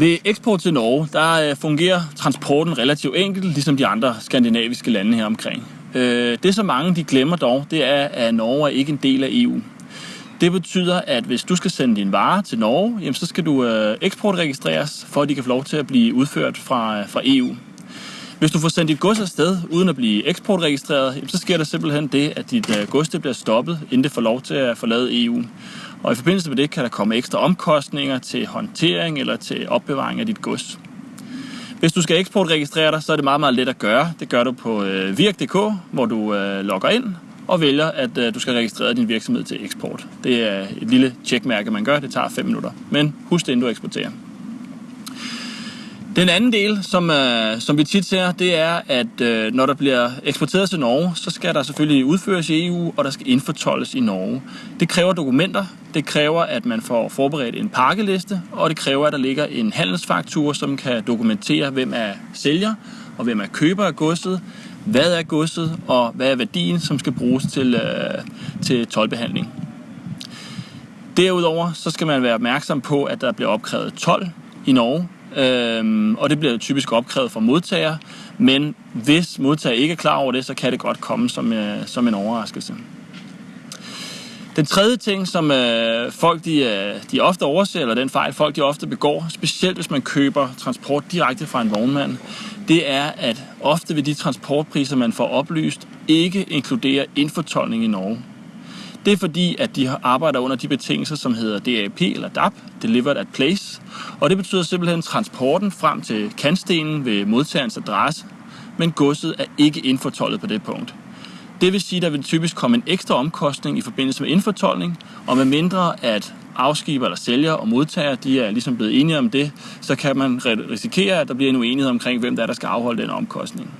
Ved eksport til Norge, der øh, fungerer transporten relativt enkelt, ligesom de andre skandinaviske lande her omkring. Øh, det, som mange de glemmer dog, det er, at Norge er ikke en del af EU. Det betyder, at hvis du skal sende din vare til Norge, jamen, så skal du øh, eksportregistreres, for at de kan få lov til at blive udført fra, fra EU. Hvis du får sendt dit gods afsted uden at blive eksportregistreret, jamen, så sker der simpelthen det, at dit gods det bliver stoppet, inden det får lov til at forlade EU. Og i forbindelse med det kan der komme ekstra omkostninger til håndtering eller til opbevaring af dit gods. Hvis du skal eksportregistrere dig, så er det meget, meget let at gøre. Det gør du på øh, virk.dk, hvor du øh, logger ind og vælger, at øh, du skal registrere din virksomhed til eksport. Det er et lille tjekmærke, man gør. Det tager 5 minutter. Men husk det, inden du eksporterer. Den anden del, som, øh, som vi tit ser, det er, at øh, når der bliver eksporteret til Norge, så skal der selvfølgelig udføres i EU, og der skal indfortolles i Norge. Det kræver dokumenter, det kræver, at man får forberedt en pakkeliste, og det kræver, at der ligger en handelsfaktur, som kan dokumentere, hvem er sælger, og hvem er køber af godset, hvad er godset, og hvad er værdien, som skal bruges til, øh, til tolvbehandling. Derudover så skal man være opmærksom på, at der bliver opkrævet 12 i Norge, Øhm, og det bliver typisk opkrævet fra modtager, men hvis modtager ikke er klar over det, så kan det godt komme som, øh, som en overraskelse. Den tredje ting, som øh, folk de, øh, de ofte overser, eller den fejl folk de ofte begår, specielt hvis man køber transport direkte fra en vognmand, det er, at ofte vil de transportpriser, man får oplyst, ikke inkludere indfortolkning i Norge. Det er fordi, at de arbejder under de betingelser, som hedder DAP eller DAP, Delivered at Place. Og det betyder simpelthen transporten frem til kantstenen ved modtagerens adresse, men godset er ikke indfortollet på det punkt. Det vil sige, at der vil typisk komme en ekstra omkostning i forbindelse med indfortolkning, og med mindre at afskiber eller sælger og modtager, de er ligesom blevet enige om det, så kan man risikere, at der bliver en uenighed omkring, hvem der er, der skal afholde den omkostning.